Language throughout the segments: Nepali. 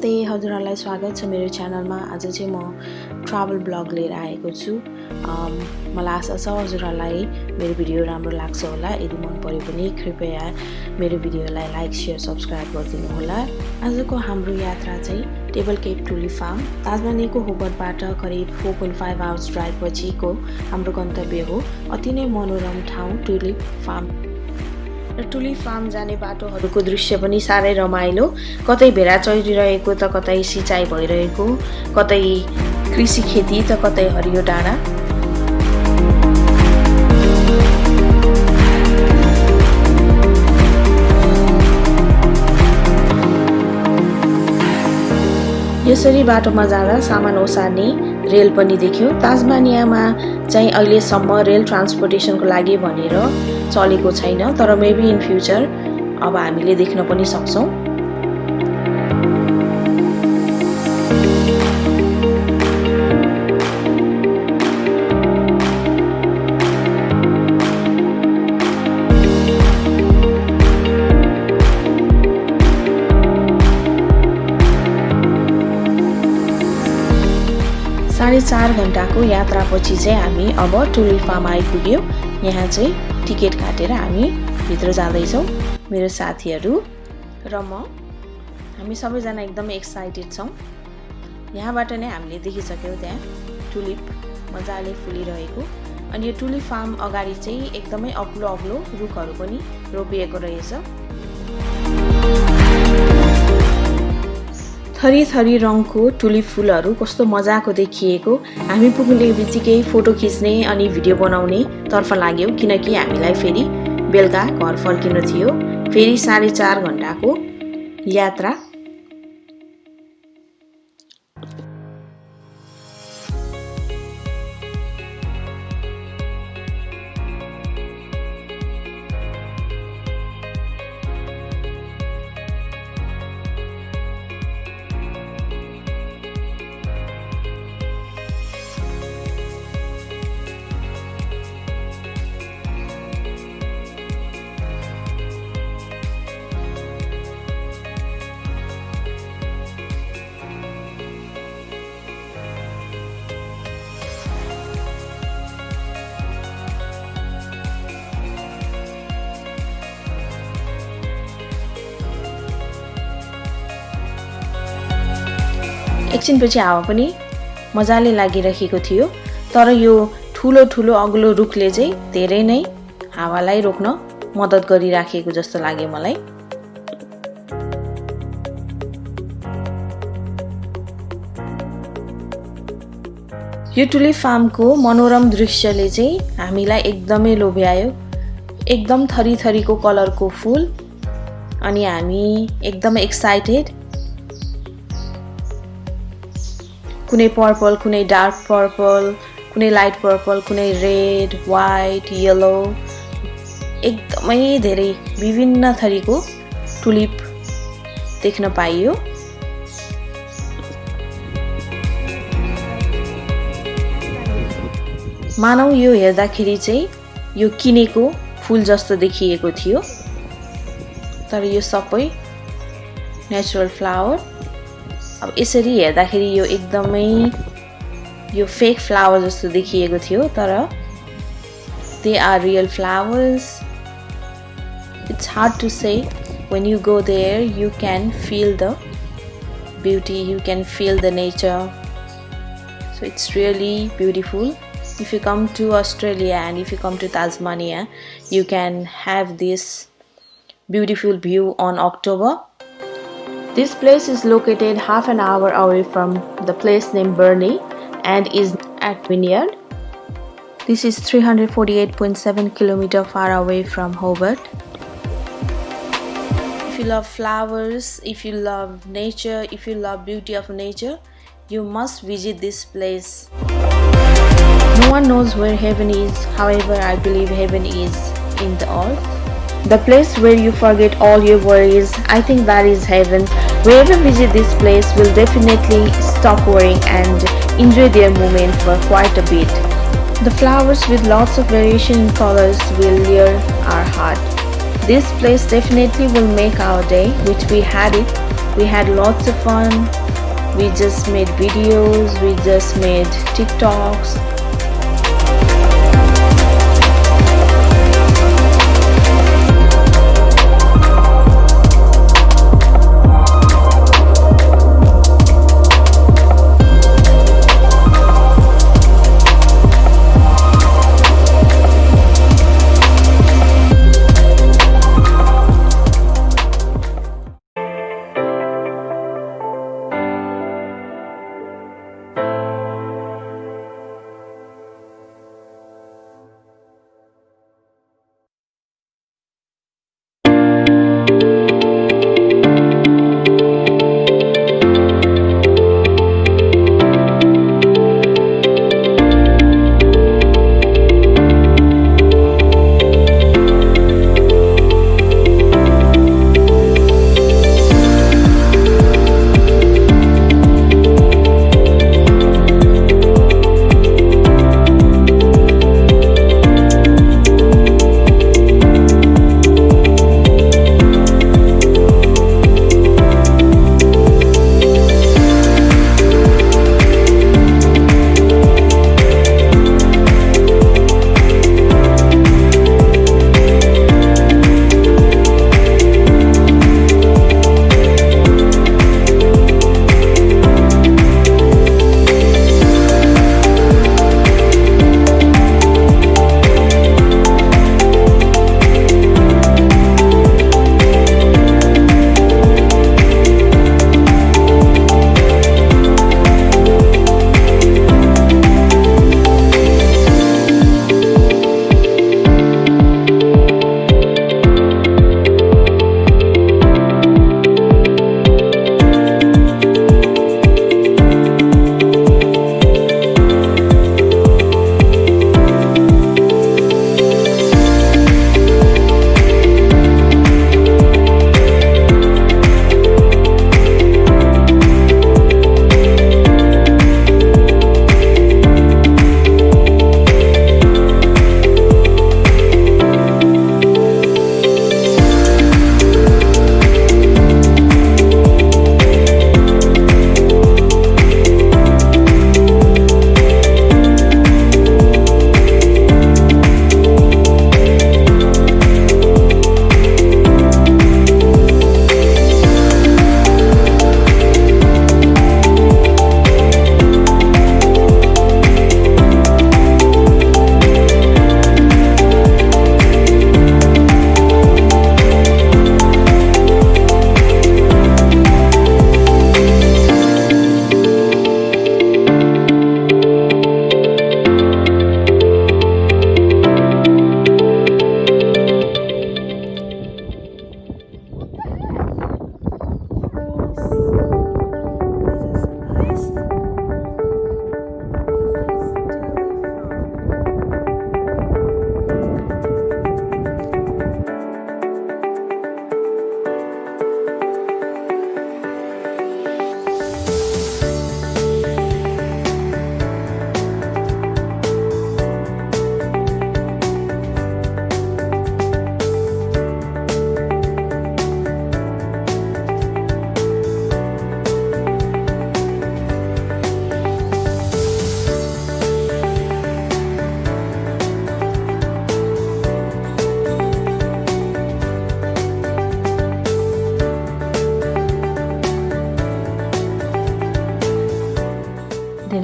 नमस्ते हजुरहरूलाई स्वागत छ मेरो च्यानलमा। आज चाहिँ म ट्राभल ब्लग लिएर आएको छु। मलाई आशा छ हजुरहरूलाई मेरो भिडियो राम्रो लाग्छ होला। यदि मन पऱ्यो भने कृपया मेरो भिडियोलाई लाइक सेयर सब्सक्राइब गरिदिनु होला। आजको हाम्रो यात्रा चाहिँ टेबल केप टुली फार्म ताजमानीको होबरबाट करिब four point five hours drive पछिको हाम्रो गन्तव्य हो। अति नै मनोरम ठाउँ टुलिप फार्म। र टुलिप फार्म जाने बाटोहरूको दृश्य पनि साह्रै रमाइलो। कतै भेडा चरिरहेको त कतै सिँचाइ भइरहेको कतै कृषि खेती त कतै हरियो डाँडा। यसरी बाटोमा जाँदा सामान ओसार्ने रेल पनि देख्यो। ताजमानियामा चाहिँ अहिलेसम्म रेल ट्रान्सपोर्टेसनको लागि भनेर चलेको छैन तर मेबी इन फ्युचर अब हामीले देख्न पनि सक्छौँ। साढे चार घन्टाको यात्रापछि चाहिँ हामी अब टुलिप फार्म आइपुग्यौँ। यहाँ चाहिँ टिकट काटेर हामी भित्र जाँदैछौँ। मेरो साथीहरू र म। हामी सबैजना एकदमै एक्साइटेड छौँ। यहाँबाट नै हामीले देखिसक्यौँ त्यहाँ टुलिप मजाले फुलिरहेको। अनि यो टुलिप फार्म अगाडि चाहिँ एकदमै अग्लो अग्लो रुखहरू पनि रोपिएको रहेछ। थरी थरी रङको टुलिप फुलहरू कस्तो मजाको देखिएको हामी पुग्ने बित्तिकै फोटो खिच्ने अनि भिडियो बनाउने तर्फ लाग्यौँ किनकि हामीलाई फेरि बेलुका घर फर्किनु थियो। फेरि साढे चार घन्टाको यात्रा एकछिनपछि हावा पनि मजाले लागिरहेको थियो। तर यो ठुलो ठुलो अग्लो रुखले चाहिँ धेरै नै हावालाई रोक्न मद्दत गरिराखेको जस्तो लाग्यो मलाई। यो टुलिप फार्मको मनोरम दृश्यले चाहिँ हामीलाई एकदमै लोभ्यायो। एकदम थरी थरीको कलरको फुल अनि हामी एकदमै एक्साइटेड कुनै पर्पल कुनै डार्क पर्पल कुनै लाइट पर्पल कुनै रेड वाइट येलो एकदमै धेरै विभिन्न थरीको टुलिप देख्न पाइयो। मानौ यो हेर्दाखेरि चाहिँ यो किनेको फुल जस्तो देखिएको थियो तर यो सबै नेचुरल फ्लावर अब यसरी हेर्दाखेरि यो एकदमै यो फेक फ्लावर जस्तो देखिएको थियो तर they are real flowers it's hard to say when you go there you can feel the beauty you can feel the nature so it's really beautiful if you come to australia and if you come to tasmania you can have this beautiful view on october this place is located half an hour away from the place named Burnie and is at Vineyard. This is 348.7 km far away from Hobart. If you love flowers, if you love nature, if you love beauty of nature, you must visit this place. No one knows where heaven is, however, I believe heaven is in the earth the place where you forget all your worries. I think that is heaven. Whoever visit this place will definitely stop worrying and enjoy their moment for quite a bit. The flowers with lots of variation in colors will lure our heart. This place definitely will make our day, which we had it. We had lots of fun. We just made videos, we just made TikToks,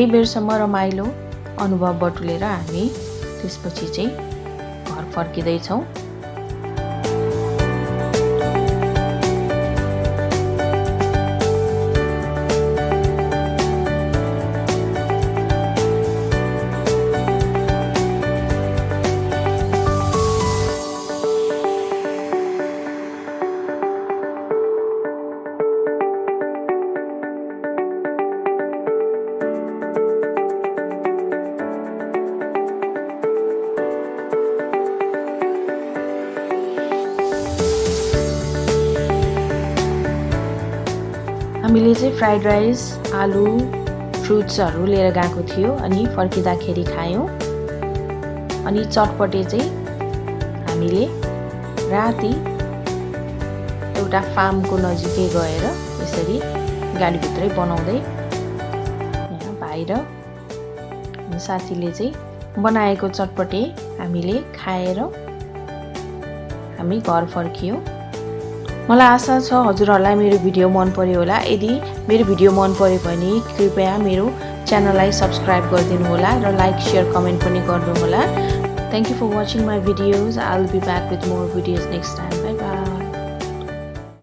धेरै बेरसम्म रमाइलो अनुभव बटुलेर हामी त्यसपछि चाहिँ घर फर्किँदैछौँ। चाहिँ फ्राइड राइस आलु फ्रुट्सहरू लिएर गएको थियो अनि फर्किँदाखेरि खायौँ। अनि चटपटे चाहिँ हामीले राति एउटा फार्मको नजिकै गएर यसरी गाडीभित्रै बनाउँदै यहाँ भाइ साथीले चाहिँ बनाएको चटपटे हामीले खाएर हामी घर फर्कियौँ। मलाई आशा छ हजुरहरूलाई मेरो भिडियो मन पऱ्यो होला। यदि मेरो भिडियो मन पर्यो भने कृपया मेरो च्यानललाई सब्सक्राइब गरिदिनु होला र लाइक सेयर कमेन्ट पनि गर्नुहोला thank you for watching my videos I will be back with more videos next time